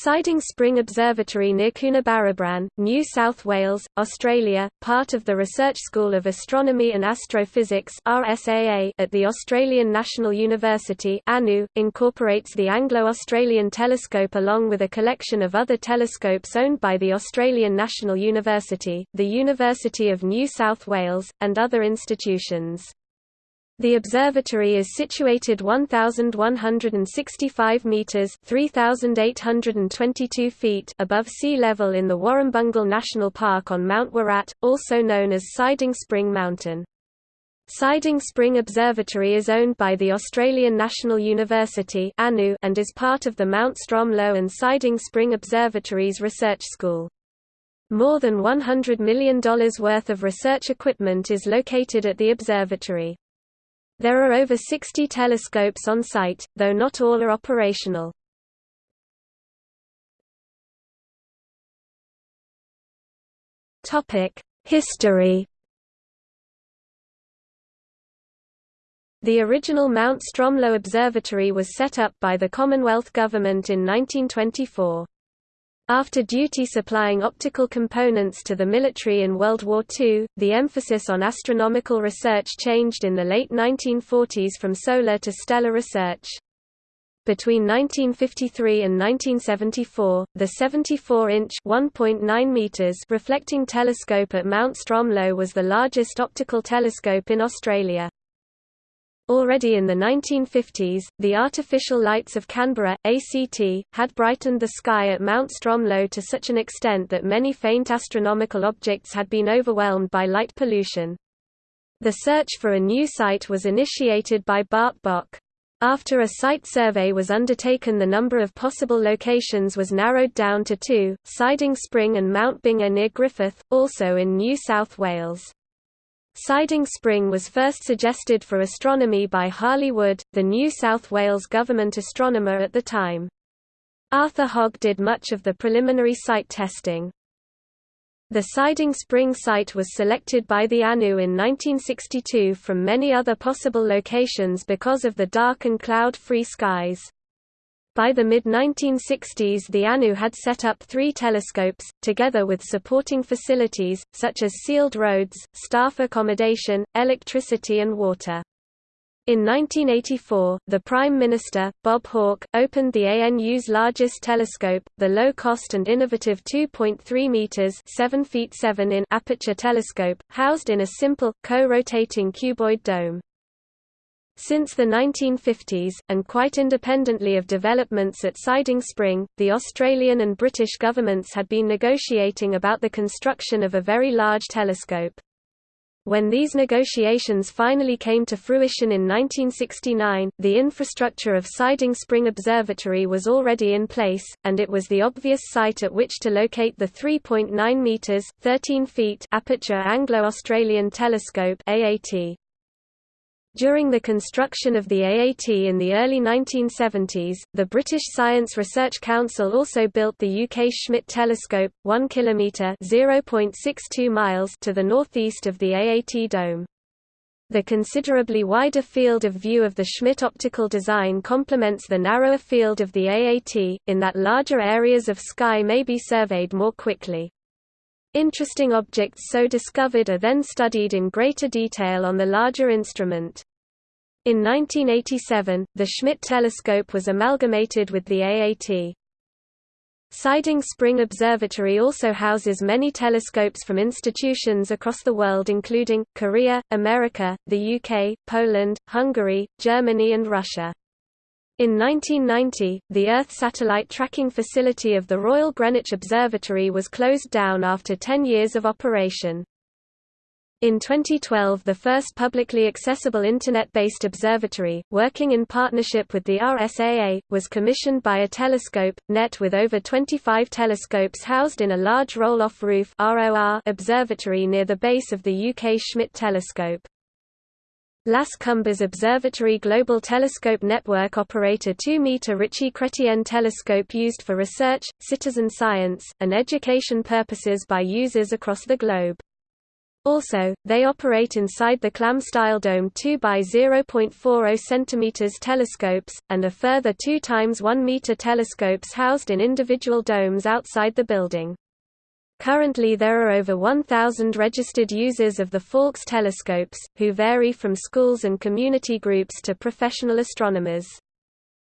Siding Spring Observatory near Coonabarabran, New South Wales, Australia, part of the Research School of Astronomy and Astrophysics RSAA at the Australian National University ANU, incorporates the Anglo-Australian Telescope along with a collection of other telescopes owned by the Australian National University, the University of New South Wales, and other institutions. The observatory is situated 1,165 metres 3,822 feet above sea level in the Warrumbungle National Park on Mount Woorut, also known as Siding Spring Mountain. Siding Spring Observatory is owned by the Australian National University and is part of the Mount Stromlo and Siding Spring Observatories Research School. More than $100 million worth of research equipment is located at the observatory. There are over 60 telescopes on site, though not all are operational. History The original Mount Stromlo Observatory was set up by the Commonwealth Government in 1924. After duty supplying optical components to the military in World War II, the emphasis on astronomical research changed in the late 1940s from solar to stellar research. Between 1953 and 1974, the 74-inch (1.9 meters) reflecting telescope at Mount Stromlo was the largest optical telescope in Australia. Already in the 1950s, the artificial lights of Canberra, ACT, had brightened the sky at Mount Stromlo to such an extent that many faint astronomical objects had been overwhelmed by light pollution. The search for a new site was initiated by Bart Bok. After a site survey was undertaken the number of possible locations was narrowed down to two, Siding Spring and Mount Bingar near Griffith, also in New South Wales. Siding Spring was first suggested for astronomy by Harley Wood, the New South Wales government astronomer at the time. Arthur Hogg did much of the preliminary site testing. The Siding Spring site was selected by the ANU in 1962 from many other possible locations because of the dark and cloud-free skies. By the mid-1960s the ANU had set up three telescopes, together with supporting facilities, such as sealed roads, staff accommodation, electricity and water. In 1984, the Prime Minister, Bob Hawke, opened the ANU's largest telescope, the low-cost and innovative 2.3 meters (7 feet 7 in) aperture telescope, housed in a simple, co-rotating cuboid dome. Since the 1950s, and quite independently of developments at Siding Spring, the Australian and British governments had been negotiating about the construction of a very large telescope. When these negotiations finally came to fruition in 1969, the infrastructure of Siding Spring Observatory was already in place, and it was the obvious site at which to locate the 3.9 meters (13 feet) aperture Anglo-Australian Telescope (AAT). During the construction of the AAT in the early 1970s, the British Science Research Council also built the UK Schmidt telescope, 1 km (0.62 miles) to the northeast of the AAT dome. The considerably wider field of view of the Schmidt optical design complements the narrower field of the AAT, in that larger areas of sky may be surveyed more quickly. Interesting objects so discovered are then studied in greater detail on the larger instrument. In 1987, the Schmidt telescope was amalgamated with the AAT. Siding Spring Observatory also houses many telescopes from institutions across the world including, Korea, America, the UK, Poland, Hungary, Germany and Russia. In 1990, the Earth satellite tracking facility of the Royal Greenwich Observatory was closed down after 10 years of operation. In 2012 the first publicly accessible Internet-based observatory, working in partnership with the RSAA, was commissioned by iTelescope, net with over 25 telescopes housed in a large roll-off roof observatory near the base of the UK Schmidt telescope. Las Cumbres Observatory Global Telescope Network operate a 2-meter Ritchey-Chrétien telescope used for research, citizen science, and education purposes by users across the globe. Also, they operate inside the clam-style dome 2 by 0.40 cm telescopes, and a further 2 times 1 meter telescopes housed in individual domes outside the building. Currently there are over 1,000 registered users of the Faulkes telescopes, who vary from schools and community groups to professional astronomers.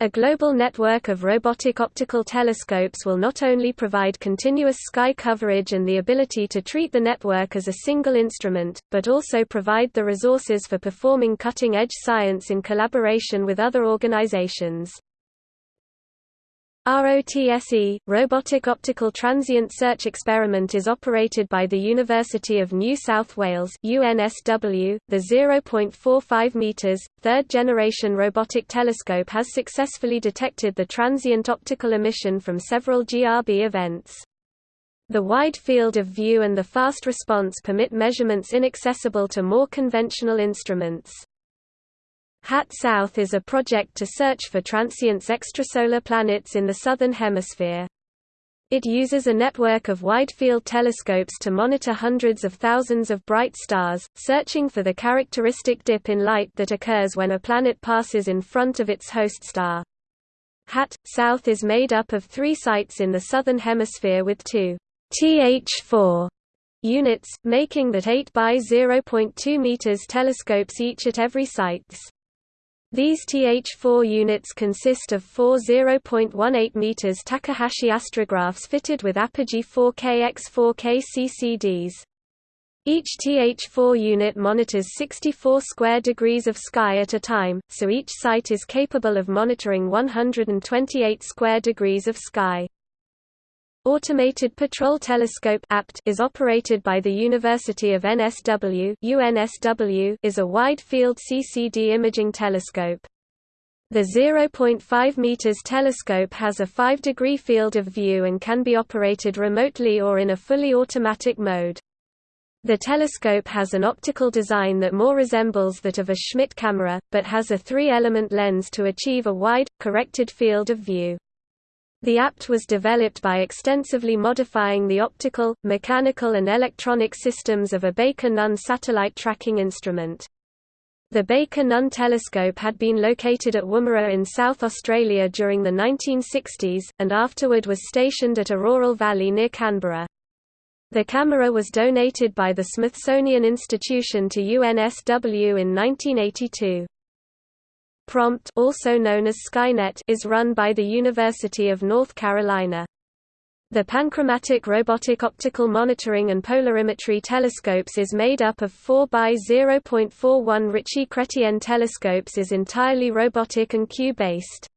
A global network of robotic optical telescopes will not only provide continuous sky coverage and the ability to treat the network as a single instrument, but also provide the resources for performing cutting-edge science in collaboration with other organizations. ROTSE, Robotic Optical Transient Search Experiment is operated by the University of New South Wales UNSW. .The 0.45 meters, third-generation robotic telescope has successfully detected the transient optical emission from several GRB events. The wide field of view and the fast response permit measurements inaccessible to more conventional instruments. HAT South is a project to search for transients extrasolar planets in the Southern Hemisphere. It uses a network of wide-field telescopes to monitor hundreds of thousands of bright stars, searching for the characteristic dip in light that occurs when a planet passes in front of its host star. HAT South is made up of three sites in the Southern Hemisphere with two TH4 units, making that 8 by 0.2 meters telescopes each at every sites. These TH4 units consist of four 0.18 meters Takahashi astrographs fitted with Apogee 4K x 4K CCDs. Each TH4 unit monitors 64 square degrees of sky at a time, so each site is capable of monitoring 128 square degrees of sky. Automated Patrol Telescope (APT) is operated by the University of NSW. UNSW is a wide-field CCD imaging telescope. The 0.5 meters telescope has a 5-degree field of view and can be operated remotely or in a fully automatic mode. The telescope has an optical design that more resembles that of a Schmidt camera, but has a three-element lens to achieve a wide, corrected field of view. The APT was developed by extensively modifying the optical, mechanical and electronic systems of a Baker-Nunn satellite tracking instrument. The Baker-Nunn telescope had been located at Woomera in South Australia during the 1960s, and afterward was stationed at Orroral Valley near Canberra. The camera was donated by the Smithsonian Institution to UNSW in 1982. Prompt also known as Skynet is run by the University of North Carolina. The Panchromatic Robotic Optical Monitoring and Polarimetry Telescopes is made up of 4 by 0.41 Ritchey-Chrétien telescopes is entirely robotic and Q-based.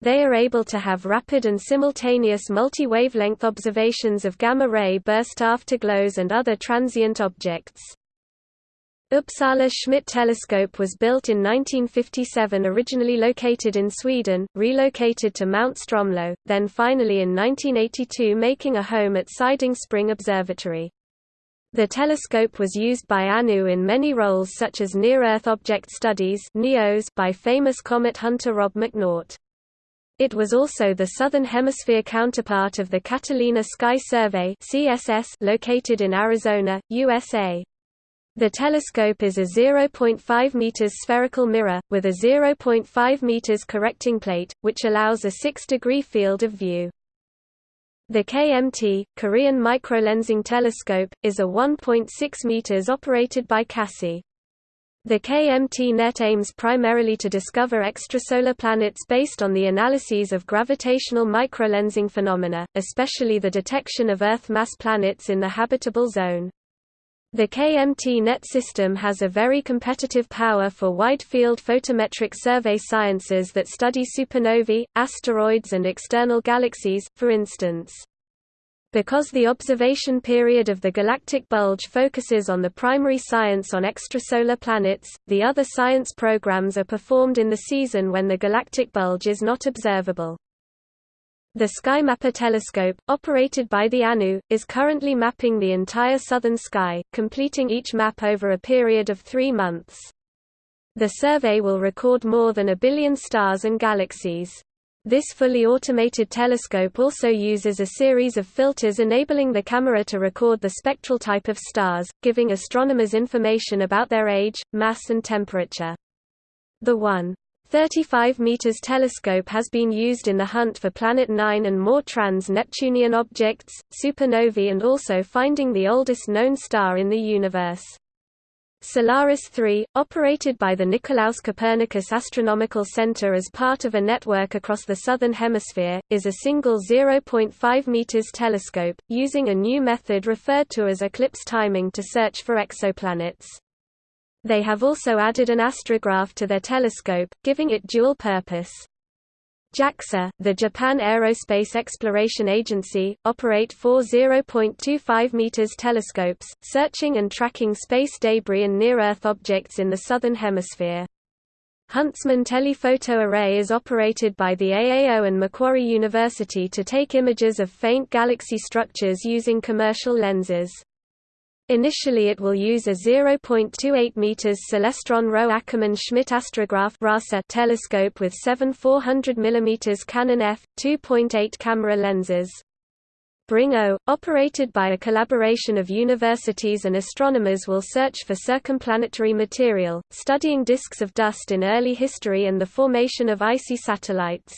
They are able to have rapid and simultaneous multi-wavelength observations of gamma-ray burst afterglows and other transient objects. Uppsala Schmidt telescope was built in 1957 originally located in Sweden, relocated to Mount Stromlo, then finally in 1982 making a home at Siding Spring Observatory. The telescope was used by ANU in many roles such as Near-Earth Object Studies by famous comet hunter Rob McNaught. It was also the Southern Hemisphere counterpart of the Catalina Sky Survey located in Arizona, USA. The telescope is a 0.5 meters spherical mirror, with a 0.5 meters correcting plate, which allows a 6-degree field of view. The KMT, Korean Microlensing Telescope, is a 1.6 meters operated by KASI. The KMT net aims primarily to discover extrasolar planets based on the analyses of gravitational microlensing phenomena, especially the detection of Earth-mass planets in the habitable zone. The KMT net system has a very competitive power for wide-field photometric survey sciences that study supernovae, asteroids and external galaxies, for instance. Because the observation period of the galactic bulge focuses on the primary science on extrasolar planets, the other science programs are performed in the season when the galactic bulge is not observable. The SkyMapper telescope, operated by the ANU, is currently mapping the entire southern sky, completing each map over a period of three months. The survey will record more than a billion stars and galaxies. This fully automated telescope also uses a series of filters enabling the camera to record the spectral type of stars, giving astronomers information about their age, mass and temperature. The 1. 35 meters telescope has been used in the hunt for Planet 9 and more trans-Neptunian objects, supernovae and also finding the oldest known star in the universe. Solaris 3, operated by the Nicolaus Copernicus Astronomical Center as part of a network across the Southern Hemisphere, is a single 0.5 meters telescope, using a new method referred to as eclipse timing to search for exoplanets. They have also added an astrograph to their telescope, giving it dual purpose. JAXA, the Japan Aerospace Exploration Agency, operate four 0.25 meters telescopes, searching and tracking space debris and near-Earth objects in the Southern Hemisphere. Huntsman Telephoto Array is operated by the AAO and Macquarie University to take images of faint galaxy structures using commercial lenses. Initially it will use a 0.28 meters Celestron Rowe-Ackermann Schmidt astrograph telescope with seven 400 mm Canon f2.8 camera lenses. BRING-O, operated by a collaboration of universities and astronomers will search for circumplanetary material, studying disks of dust in early history and the formation of icy satellites.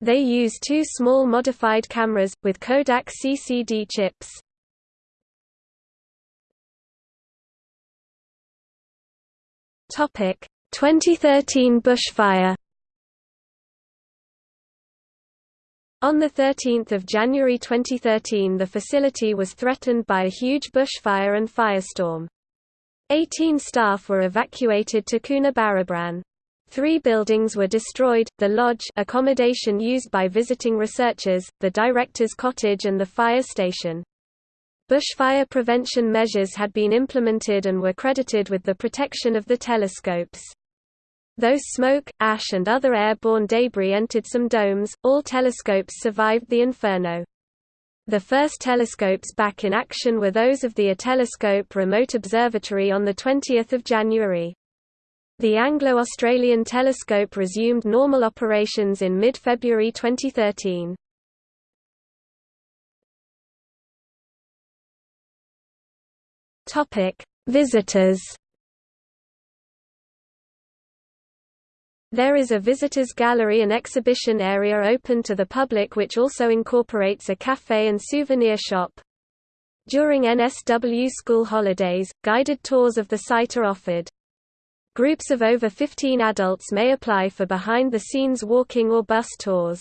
They use two small modified cameras, with Kodak CCD chips. Topic 2013 bushfire On 13 January 2013 the facility was threatened by a huge bushfire and firestorm. Eighteen staff were evacuated to Coonabarabran. Three buildings were destroyed, the lodge accommodation used by visiting researchers, the director's cottage and the fire station. Bushfire prevention measures had been implemented and were credited with the protection of the telescopes. Though smoke, ash and other airborne debris entered some domes, all telescopes survived the inferno. The first telescopes back in action were those of the iTelescope Remote Observatory on 20 January. The Anglo-Australian telescope resumed normal operations in mid-February 2013. Topic: Visitors. There is a visitors gallery and exhibition area open to the public which also incorporates a cafe and souvenir shop. During NSW school holidays, guided tours of the site are offered. Groups of over 15 adults may apply for behind-the-scenes walking or bus tours.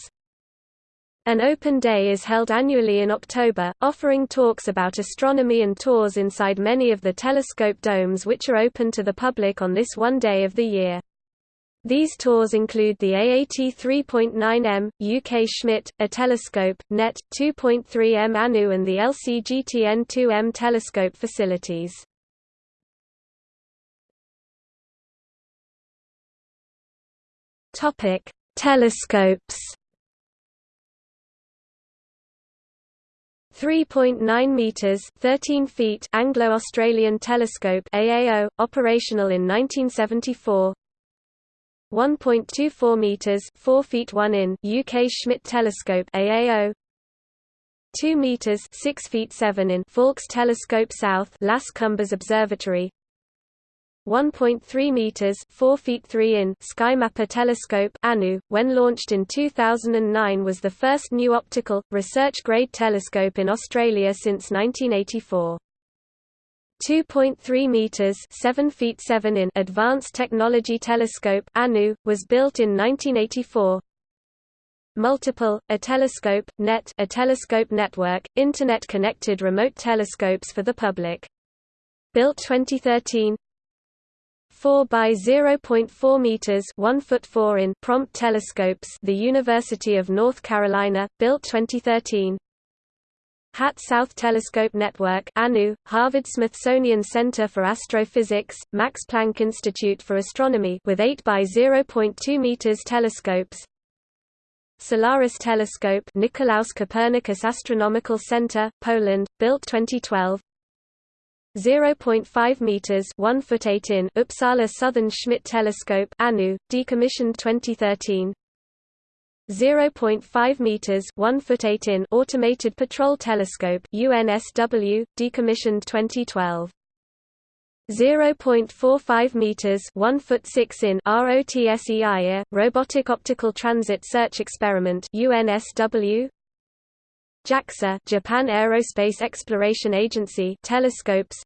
An open day is held annually in October, offering talks about astronomy and tours inside many of the telescope domes which are open to the public on this one day of the year. These tours include the AAT 3.9M, UK Schmidt, iTelescope, NET, 2.3M ANU and the LCGTN 2M telescope facilities. Telescopes 3.9 meters, 13 feet Anglo-Australian Telescope AAO, operational in 1974. 1.24 meters, 4 feet 1 in UK Schmidt Telescope AAO. 2 meters, 6 feet 7 in Faulkes Telescope South Las Cumbres Observatory. 1.3 meters, 4 feet 3 in SkyMapper telescope ANU, when launched in 2009 was the first new optical research-grade telescope in Australia since 1984. 2.3 meters, 7 feet 7 in Advanced Technology Telescope ANU was built in 1984. Multiple, iTelescope, net, iTelescope network, internet-connected remote telescopes for the public. Built 2013 4 by 0.4 meters, 1 foot 4 in prompt telescopes. The University of North Carolina, built 2013. HAT South Telescope Network ANU, Harvard Smithsonian Center for Astrophysics, Max Planck Institute for Astronomy with 8 by 0.2 meters telescopes. Solaris Telescope Nicolaus Copernicus Astronomical Center, Poland, built 2012. 0.5 meters 1 foot 8 in Uppsala Southern Schmidt Telescope ANU decommissioned 2013 0.5 meters 1 foot 8 in automated patrol telescope UNSW decommissioned 2012 0.45 meters 1 foot 6 in ROTSEIA robotic optical transit search experiment UNSW JAXA Japan Aerospace Exploration Agency telescopes.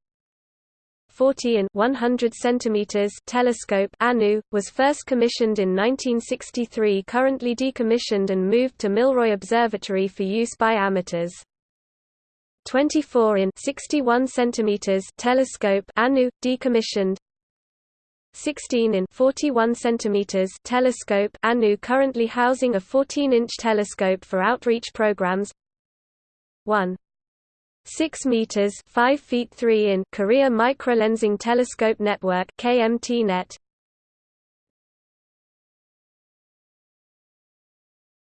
40 in 100 centimeters telescope ANU was first commissioned in 1963 currently decommissioned and moved to Milroy Observatory for use by amateurs. 24 in 61 centimeters telescope ANU decommissioned. 16 in 41 centimeters telescope ANU currently housing a 14-inch telescope for outreach programs 1 6 meters 5 feet 3 in Korea Microlensing Telescope Network KMT-net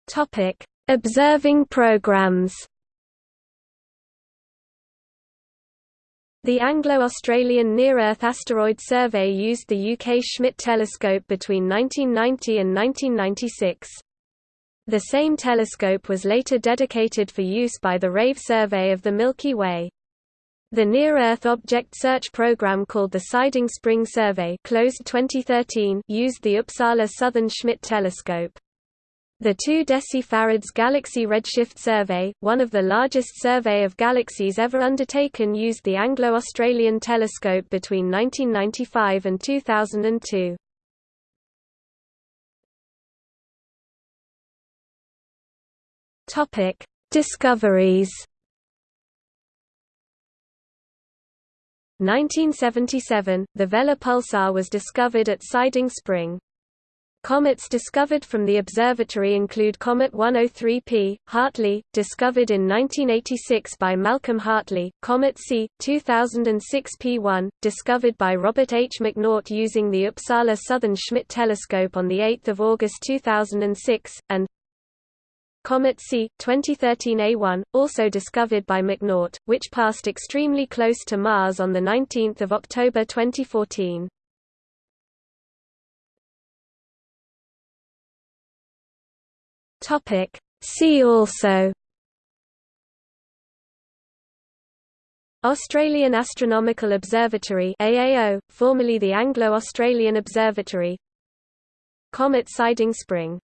Topic. Observing programs. The Anglo-Australian Near-Earth Asteroid Survey used the UK Schmidt telescope between 1990 and 1996. The same telescope was later dedicated for use by the RAVE survey of the Milky Way. The Near-Earth Object Search Program called the Siding Spring Survey closed 2013 used the Uppsala Southern Schmidt telescope. The 2 decifarads Galaxy Redshift Survey, one of the largest survey of galaxies ever undertaken used the Anglo-Australian telescope between 1995 and 2002. Topic: Discoveries. 1977, the Vela pulsar was discovered at Siding Spring. Comets discovered from the observatory include Comet 103P, Hartley, discovered in 1986 by Malcolm Hartley, Comet C, 2006 P1, discovered by Robert H. McNaught using the Uppsala Southern Schmidt telescope on 8 August 2006, and Comet C, 2013 A1, also discovered by McNaught, which passed extremely close to Mars on 19 October 2014. See also. Australian Astronomical Observatory AAO, formerly the Anglo-Australian Observatory. Comet Siding Spring